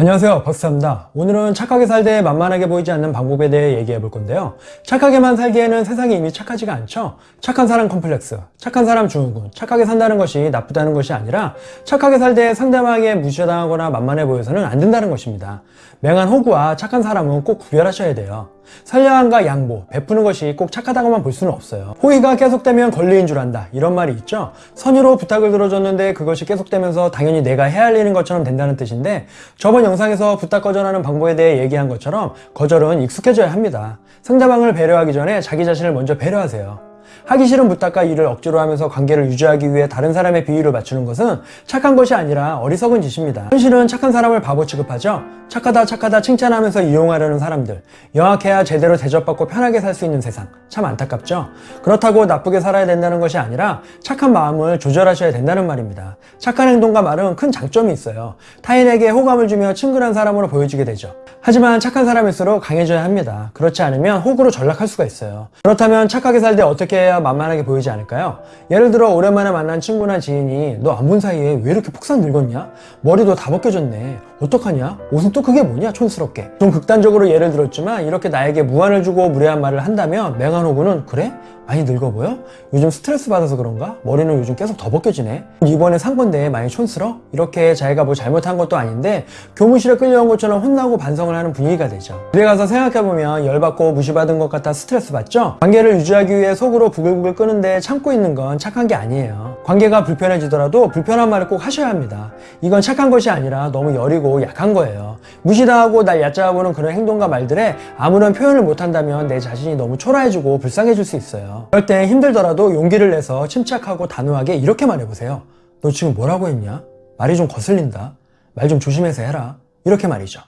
안녕하세요. 박스타입니다. 오늘은 착하게 살되 만만하게 보이지 않는 방법에 대해 얘기해 볼 건데요. 착하게만 살기에는 세상이 이미 착하지가 않죠? 착한 사람 컴플렉스 착한 사람 증후군 착하게 산다는 것이 나쁘다는 것이 아니라 착하게 살때 상대방에게 무시당하거나 만만해 보여서는 안 된다는 것입니다. 맹한 호구와 착한 사람은 꼭 구별하셔야 돼요 선량함과 양보, 베푸는 것이 꼭 착하다고만 볼 수는 없어요. 호의가 계속되면 권리인 줄 안다. 이런 말이 있죠? 선의로 부탁을 들어줬는데 그것이 계속되면서 당연히 내가 일인 것처럼 된다는 뜻인데 저번 영상에서 부탁 거절하는 방법에 대해 얘기한 것처럼 거절은 익숙해져야 합니다. 상대방을 배려하기 전에 자기 자신을 먼저 배려하세요 하기 싫은 부탁과 일을 억지로 하면서 관계를 유지하기 위해 다른 사람의 비위를 맞추는 것은 착한 것이 아니라 어리석은 짓입니다. 현실은 착한 사람을 바보 취급하죠. 착하다 착하다 칭찬하면서 이용하려는 사람들. 영악해야 제대로 대접받고 편하게 살 수 있는 세상. 참 안타깝죠? 그렇다고 나쁘게 살아야 된다는 것이 아니라 착한 마음을 조절하셔야 된다는 말입니다. 착한 행동과 말은 큰 장점이 있어요. 타인에게 호감을 주며 친근한 사람으로 보여지게 되죠. 하지만 착한 사람일수록 강해져야 합니다. 그렇지 않으면 호구로 전락할 수가 있어요. 그렇다면 착하게 살 때 어떻게 해야 만만하게 보이지 않을까요? 예를 들어 오랜만에 만난 친구나 지인이 너 안 본 사이에 왜 이렇게 폭삭 늙었냐? 머리도 다 벗겨졌네 어떡하냐? 옷은 또 그게 뭐냐? 촌스럽게 좀 극단적으로 예를 들었지만 이렇게 나에게 무안을 주고 무례한 말을 한다면 맹한 호구는 그래? 많이 늙어 보여? 요즘 스트레스 받아서 그런가? 머리는 요즘 계속 더 벗겨지네 이번에 산 건데 많이 촌스러? 이렇게 자기가 뭐 잘못한 것도 아닌데 교무실에 끌려온 것처럼 혼나고 반성을 하는 분위기가 되죠 집에 가서 생각해보면 열받고 무시받은 것 같아 스트레스 받죠? 관계를 유지하기 위해 속으로 부글부글 끄는데 참고 있는 건 착한 게 아니에요 관계가 불편해지더라도 불편한 말을 꼭 하셔야 합니다. 이건 착한 것이 아니라 너무 여리고 약한 거예요. 무시당하고 날 얕잡아보는 그런 행동과 말들에 아무런 표현을 못한다면 내 자신이 너무 초라해지고 불쌍해질 수 있어요. 그럴 때 힘들더라도 용기를 내서 침착하고 단호하게 이렇게 말해보세요 너 지금 뭐라고 했냐? 말이 좀 거슬린다. 말 좀 조심해서 해라. 이렇게 말이죠.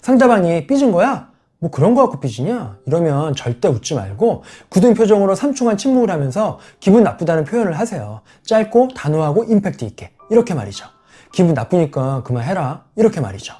상대방이 삐진 거야? 뭐 그런 거 갖고 삐지냐? 이러면 절대 웃지 말고 굳은 표정으로 삼중한 침묵을 하면서 기분 나쁘다는 표현을 하세요. 짧고 단호하고 임팩트 있게. 이렇게 말이죠. 기분 나쁘니까 그만해라. 이렇게 말이죠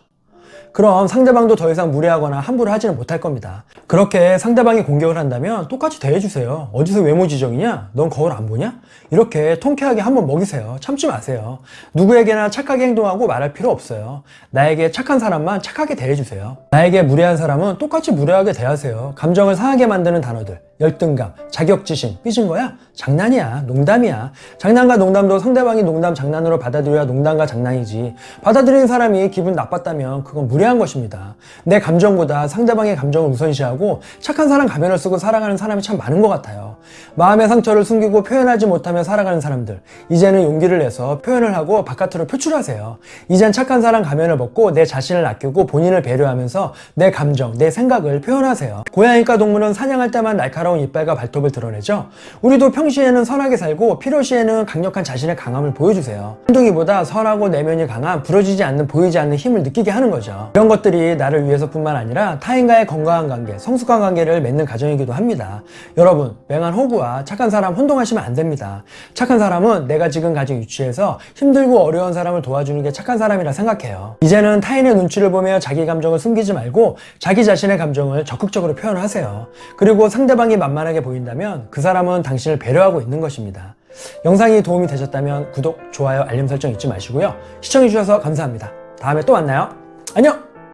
그럼 상대방도 더 이상 무례하거나 함부로 하지는 못할 겁니다. 그렇게 상대방이 공격을 한다면 똑같이 대해주세요. 어디서 외모 지정이냐? 넌 거울 안 보냐? 이렇게 통쾌하게 한번 먹이세요. 참지 마세요. 누구에게나 착하게 행동하고 말할 필요 없어요. 나에게 착한 사람만 착하게 대해주세요. 나에게 무례한 사람은 똑같이 무례하게 대하세요. 감정을 상하게 만드는 단어들 열등감, 자격지심, 삐진 거야? 장난이야. 농담이야. 장난과 농담도 상대방이 농담 장난으로 받아들여야 농담과 장난이지. 받아들이는 사람이 기분 나빴다면 그건 무례한 것입니다. 내 감정보다 상대방의 감정을 우선시하고 착한 사람 가면을 쓰고 살아가는 사람이 참 많은 것 같아요. 마음의 상처를 숨기고 표현하지 못하며 살아가는 사람들. 이제는 용기를 내서 표현을 하고 바깥으로 표출하세요. 이젠 착한 사람 가면을 벗고 내 자신을 아끼고 본인을 배려하면서 내 감정, 내 생각을 표현하세요. 고양이과 동물은 사냥할 때만 날카로운 이빨과 발톱을 드러내죠? 우리도 평시에는 선하게 살고 필요시에는 강력한 자신의 강함을 보여주세요. 한둥이보다 선하고 내면이 강한 부러지지 않는 보이지 않는 힘을 느끼게 하는 거죠. 이런 것들이 나를 위해서 뿐만 아니라 타인과의 건강한 관계, 성숙한 관계를 맺는 과정이기도 합니다. 여러분 맹한 호구와 착한 사람 혼동하시면 안 됩니다. 착한 사람은 내가 지금 가진 위치에서 힘들고 어려운 사람을 도와주는 게 착한 사람이라 생각해요. 이제는 타인의 눈치를 보며 자기 감정을 숨기지 말고 자기 자신의 감정을 적극적으로 표현하세요. 그리고 상대방이 만만하게 보인다면 그 사람은 당신을 배려하고 있는 것입니다. 영상이 도움이 되셨다면 구독, 좋아요, 알림 설정 잊지 마시고요. 시청해주셔서 감사합니다. 다음에 또 만나요. 안녕